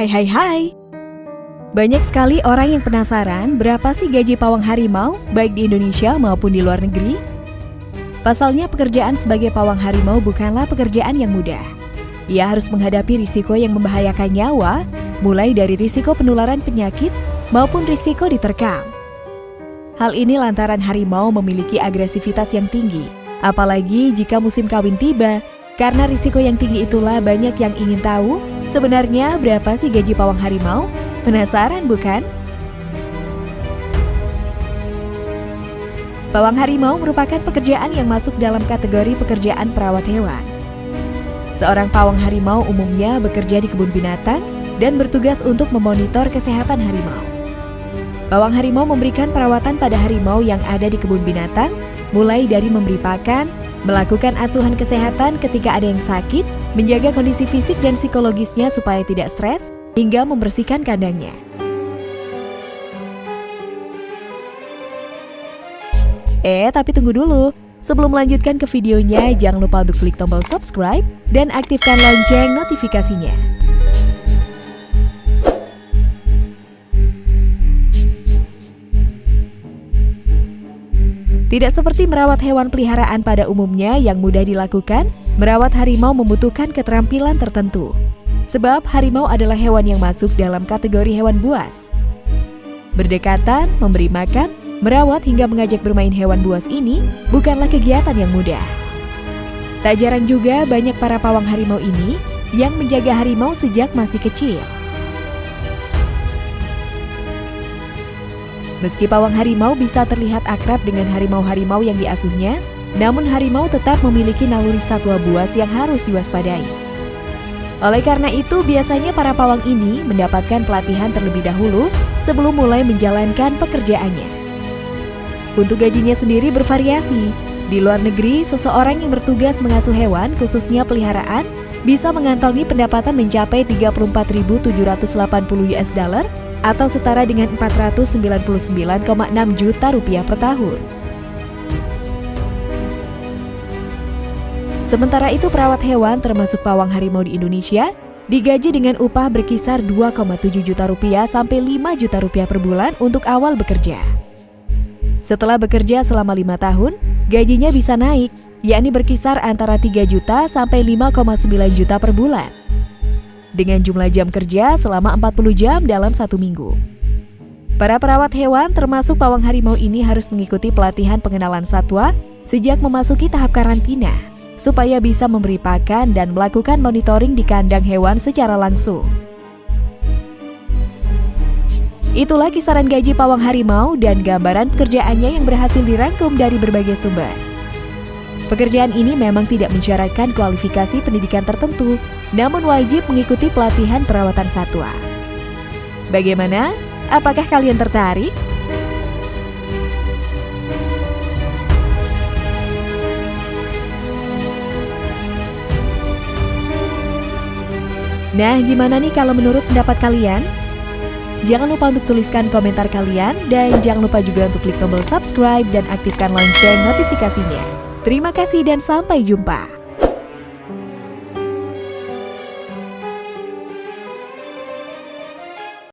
Hai hai hai. Banyak sekali orang yang penasaran berapa sih gaji pawang harimau baik di Indonesia maupun di luar negeri? Pasalnya pekerjaan sebagai pawang harimau bukanlah pekerjaan yang mudah. Ia harus menghadapi risiko yang membahayakan nyawa, mulai dari risiko penularan penyakit maupun risiko diterkam. Hal ini lantaran harimau memiliki agresivitas yang tinggi, apalagi jika musim kawin tiba. Karena risiko yang tinggi itulah banyak yang ingin tahu sebenarnya berapa sih gaji pawang harimau? Penasaran bukan? Pawang harimau merupakan pekerjaan yang masuk dalam kategori pekerjaan perawat hewan. Seorang pawang harimau umumnya bekerja di kebun binatang dan bertugas untuk memonitor kesehatan harimau. Pawang harimau memberikan perawatan pada harimau yang ada di kebun binatang, mulai dari memberi pakan, melakukan asuhan kesehatan ketika ada yang sakit, menjaga kondisi fisik dan psikologisnya supaya tidak stres, hingga membersihkan kandangnya. Eh, tapi tunggu dulu. Sebelum melanjutkan ke videonya, jangan lupa untuk klik tombol subscribe dan aktifkan lonceng notifikasinya. Tidak seperti merawat hewan peliharaan pada umumnya yang mudah dilakukan, merawat harimau membutuhkan keterampilan tertentu. Sebab harimau adalah hewan yang masuk dalam kategori hewan buas. Berdekatan, memberi makan, Merawat hingga mengajak bermain hewan buas ini bukanlah kegiatan yang mudah. Tak jarang juga banyak para pawang harimau ini yang menjaga harimau sejak masih kecil. Meski pawang harimau bisa terlihat akrab dengan harimau-harimau yang diasuhnya, namun harimau tetap memiliki naluri satwa buas yang harus diwaspadai. Oleh karena itu, biasanya para pawang ini mendapatkan pelatihan terlebih dahulu sebelum mulai menjalankan pekerjaannya. Untuk gajinya sendiri bervariasi. Di luar negeri, seseorang yang bertugas mengasuh hewan, khususnya peliharaan, bisa mengantongi pendapatan mencapai 34.780 US dollar atau setara dengan 499,6 juta rupiah per tahun. Sementara itu perawat hewan termasuk pawang harimau di Indonesia digaji dengan upah berkisar 2,7 juta rupiah sampai 5 juta rupiah per bulan untuk awal bekerja. Setelah bekerja selama lima tahun, gajinya bisa naik, yakni berkisar antara 3 juta sampai 5,9 juta per bulan. Dengan jumlah jam kerja selama 40 jam dalam satu minggu. Para perawat hewan termasuk pawang harimau ini harus mengikuti pelatihan pengenalan satwa sejak memasuki tahap karantina, supaya bisa memberi pakan dan melakukan monitoring di kandang hewan secara langsung. Itulah kisaran gaji pawang harimau dan gambaran pekerjaannya yang berhasil dirangkum dari berbagai sumber. Pekerjaan ini memang tidak mensyaratkan kualifikasi pendidikan tertentu, namun wajib mengikuti pelatihan perawatan satwa. Bagaimana? Apakah kalian tertarik? Nah, gimana nih kalau menurut pendapat kalian? Jangan lupa untuk tuliskan komentar kalian dan jangan lupa juga untuk klik tombol subscribe dan aktifkan lonceng notifikasinya. Terima kasih dan sampai jumpa.